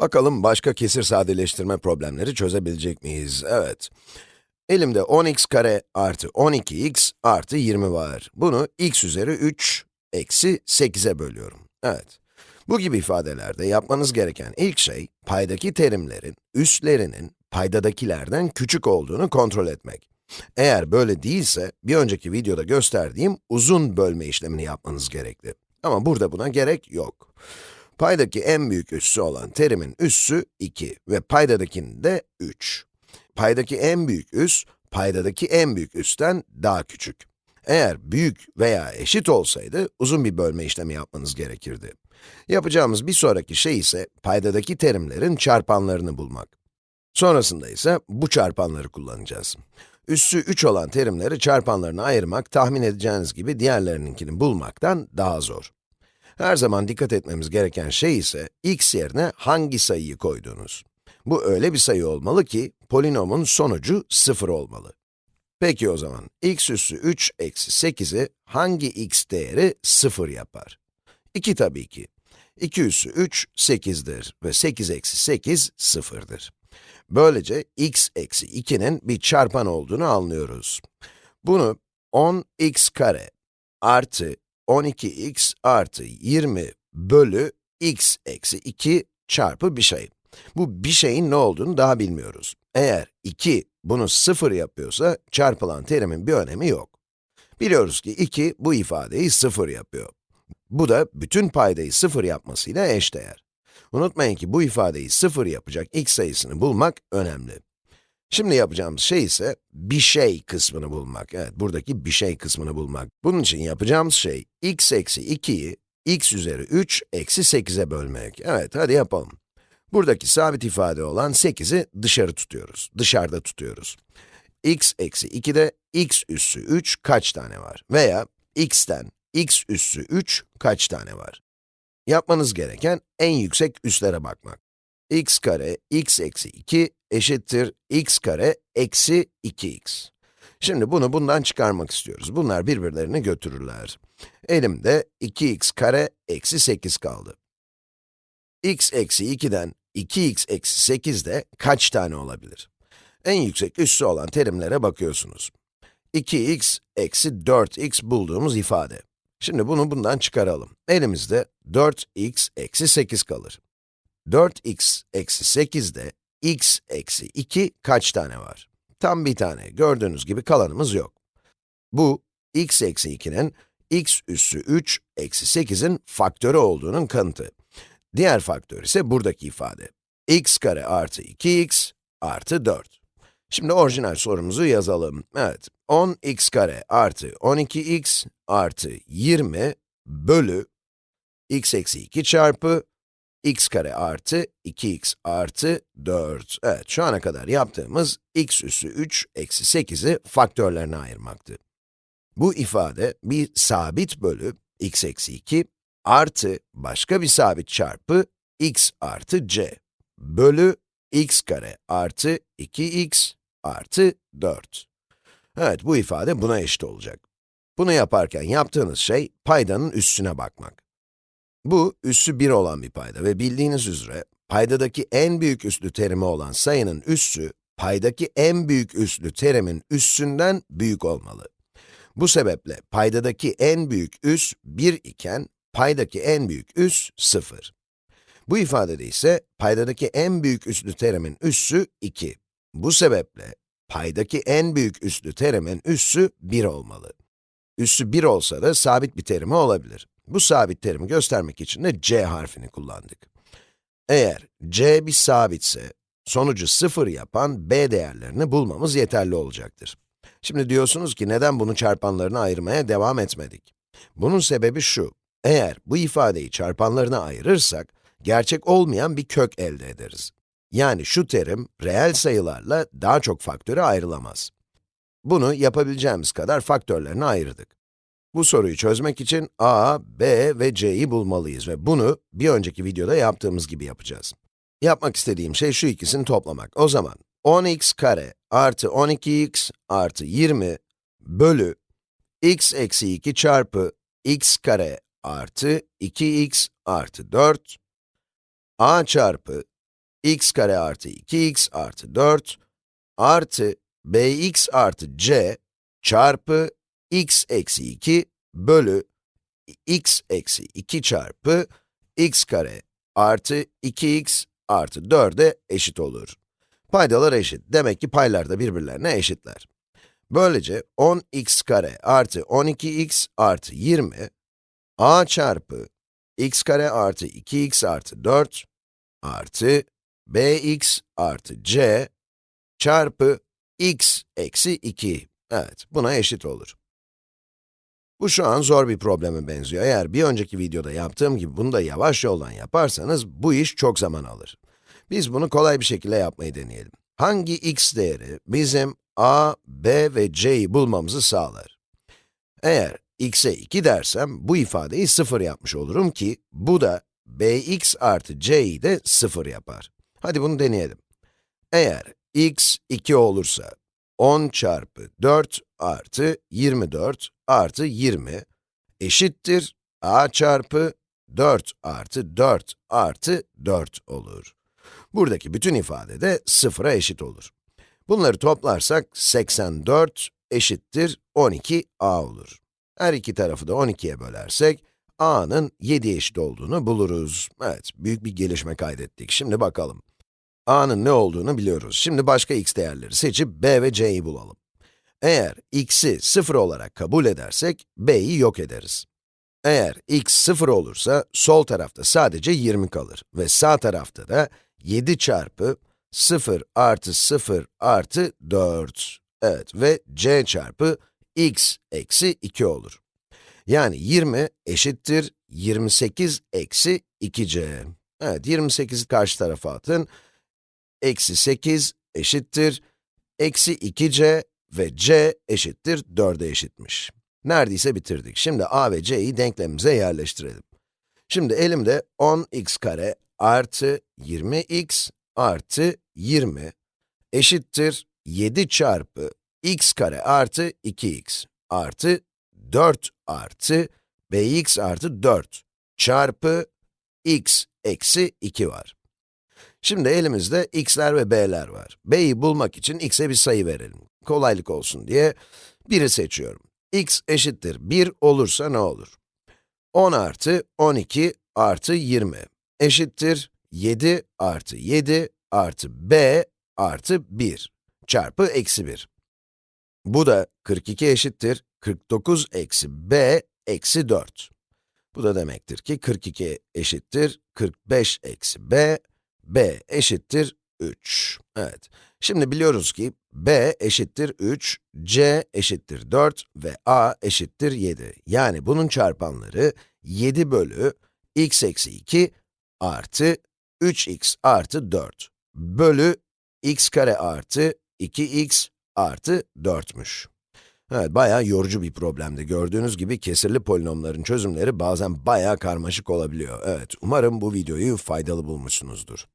Bakalım başka kesir sadeleştirme problemleri çözebilecek miyiz? Evet. Elimde 10x kare artı 12x artı 20 var. Bunu x üzeri 3 eksi 8'e bölüyorum. Evet. Bu gibi ifadelerde yapmanız gereken ilk şey, paydaki terimlerin üstlerinin paydadakilerden küçük olduğunu kontrol etmek. Eğer böyle değilse, bir önceki videoda gösterdiğim uzun bölme işlemini yapmanız gerekli. Ama burada buna gerek yok. Paydaki en büyük üssü olan terimin üssü 2 ve paydadakinin de 3. Paydaki en büyük üs, paydadaki en büyük üstten daha küçük. Eğer büyük veya eşit olsaydı, uzun bir bölme işlemi yapmanız gerekirdi. Yapacağımız bir sonraki şey ise, paydadaki terimlerin çarpanlarını bulmak. Sonrasında ise bu çarpanları kullanacağız. Üssü 3 olan terimleri çarpanlarına ayırmak, tahmin edeceğiniz gibi diğerlerininkini bulmaktan daha zor. Her zaman dikkat etmemiz gereken şey ise, x yerine hangi sayıyı koyduğunuz. Bu öyle bir sayı olmalı ki, polinomun sonucu 0 olmalı. Peki o zaman, x üssü 3 eksi 8'i hangi x değeri 0 yapar? 2 tabii ki. 2 üssü 3, 8'dir ve 8 eksi 8, 0'dır. Böylece x eksi 2'nin bir çarpan olduğunu anlıyoruz. Bunu 10x kare artı 12x artı 20 bölü x eksi 2 çarpı bir şey. Bu bir şeyin ne olduğunu daha bilmiyoruz. Eğer 2 bunu 0 yapıyorsa, çarpılan terimin bir önemi yok. Biliyoruz ki 2 bu ifadeyi 0 yapıyor. Bu da bütün paydayı 0 yapmasıyla eşdeğer. Unutmayın ki bu ifadeyi 0 yapacak x sayısını bulmak önemli. Şimdi yapacağımız şey ise bir şey kısmını bulmak. Evet, buradaki bir şey kısmını bulmak. Bunun için yapacağımız şey, x eksi 2'yi x üzeri 3 eksi 8'e bölmek. Evet, hadi yapalım. Buradaki sabit ifade olan 8'i dışarı tutuyoruz, dışarıda tutuyoruz. x eksi 2'de x üssü 3 kaç tane var? Veya x'ten x üssü 3 kaç tane var? Yapmanız gereken en yüksek üslere bakmak. x kare x eksi 2 eşittir x kare eksi 2x. Şimdi bunu bundan çıkarmak istiyoruz. Bunlar birbirlerini götürürler. Elimde 2x kare eksi 8 kaldı. x eksi 2'den 2x eksi 8 de kaç tane olabilir? En yüksek üssü olan terimlere bakıyorsunuz. 2x eksi 4x bulduğumuz ifade. Şimdi bunu bundan çıkaralım. Elimizde 4x eksi 8 kalır. 4x eksi 8'de x eksi 2 kaç tane var? Tam bir tane. Gördüğünüz gibi kalanımız yok. Bu, x eksi 2'nin x üssü 3 eksi 8'in faktörü olduğunun kanıtı. Diğer faktör ise buradaki ifade. x kare artı 2x artı 4. Şimdi orijinal sorumuzu yazalım. Evet, 10x kare artı 12x artı 20 bölü x eksi 2 çarpı x kare artı 2x artı 4. Evet, şu ana kadar yaptığımız x üssü 3 eksi 8'i faktörlerine ayırmaktı. Bu ifade bir sabit bölü x eksi 2 artı başka bir sabit çarpı x artı c bölü x kare artı 2x artı 4. Evet, bu ifade buna eşit olacak. Bunu yaparken yaptığınız şey, paydanın üssüne bakmak. Bu, üssü 1 olan bir payda ve bildiğiniz üzere, paydadaki en büyük üslü terimi olan sayının üssü, paydaki en büyük üslü terimin üssünden büyük olmalı. Bu sebeple paydadaki en büyük üs 1 iken, paydaki en büyük üs 0. Bu ifadede ise paydadaki en büyük üslü terimin üssü 2. Bu sebeple paydaki en büyük üslü terimin üssü 1 olmalı. Üssü 1 olsa da sabit bir terimi olabilir. Bu sabit terimi göstermek için de c harfini kullandık. Eğer c bir sabitse, sonucu 0 yapan b değerlerini bulmamız yeterli olacaktır. Şimdi diyorsunuz ki neden bunu çarpanlarına ayırmaya devam etmedik? Bunun sebebi şu, eğer bu ifadeyi çarpanlarına ayırırsak, gerçek olmayan bir kök elde ederiz. Yani şu terim, reel sayılarla daha çok faktöre ayrılamaz. Bunu yapabileceğimiz kadar faktörlerine ayırdık. Bu soruyu çözmek için a, b ve c'yi bulmalıyız ve bunu bir önceki videoda yaptığımız gibi yapacağız. Yapmak istediğim şey şu ikisini toplamak. O zaman 10x kare artı 12x artı 20 bölü x eksi 2 çarpı x kare artı 2x artı 4 a çarpı x kare artı 2x artı 4 artı bx artı c çarpı x eksi 2 bölü x eksi 2 çarpı x kare artı 2x artı 4'e eşit olur. Paydalar eşit. Demek ki paylar da birbirlerine eşitler. Böylece 10x kare artı 12x artı 20 a çarpı x kare artı 2x artı 4 artı bx artı c çarpı x eksi 2. Evet, buna eşit olur. Bu şu an zor bir probleme benziyor. Eğer bir önceki videoda yaptığım gibi bunu da yavaş yoldan yaparsanız, bu iş çok zaman alır. Biz bunu kolay bir şekilde yapmayı deneyelim. Hangi x değeri bizim a, b ve c'yi bulmamızı sağlar? Eğer x'e 2 dersem, bu ifadeyi 0 yapmış olurum ki, bu da bx artı c'yi de 0 yapar. Hadi bunu deneyelim. Eğer x 2 olursa, 10 çarpı 4 artı 24 artı 20 eşittir a çarpı 4 artı 4 artı 4 olur. Buradaki bütün ifade de sıfıra eşit olur. Bunları toplarsak 84 eşittir 12a olur. Her iki tarafı da 12'ye bölersek, a'nın 7 eşit olduğunu buluruz. Evet, büyük bir gelişme kaydettik. Şimdi bakalım. a'nın ne olduğunu biliyoruz. Şimdi başka x değerleri seçip b ve c'yi bulalım. Eğer x'i 0 olarak kabul edersek, b'yi yok ederiz. Eğer x 0 olursa, sol tarafta sadece 20 kalır ve sağ tarafta da 7 çarpı 0 artı 0 artı 4. Evet ve c çarpı x eksi 2 olur. Yani 20 eşittir 28 eksi 2c. Evet, 28'i karşı tarafa atın. Eksi 8 eşittir eksi 2c ve c eşittir 4'e eşitmiş. Neredeyse bitirdik. Şimdi a ve c'yi denklemimize yerleştirelim. Şimdi elimde 10x kare artı 20x artı 20 eşittir 7 çarpı x kare artı 2x artı 4 artı bx artı 4 çarpı x eksi 2 var. Şimdi elimizde x'ler ve b'ler var. b'yi bulmak için x'e bir sayı verelim. Kolaylık olsun diye 1'i seçiyorum. x eşittir 1 olursa ne olur? 10 artı 12 artı 20 eşittir 7 artı 7 artı b artı 1 çarpı eksi 1. Bu da 42 eşittir 49 eksi b eksi 4. Bu da demektir ki 42 eşittir 45 eksi b, b eşittir 3. Evet, şimdi biliyoruz ki b eşittir 3, c eşittir 4 ve a eşittir 7. Yani bunun çarpanları 7 bölü x eksi 2 artı 3x artı 4 bölü x kare artı 2x artı 4'müş. Evet, bayağı yorucu bir problemdi. Gördüğünüz gibi kesirli polinomların çözümleri bazen bayağı karmaşık olabiliyor. Evet, umarım bu videoyu faydalı bulmuşsunuzdur.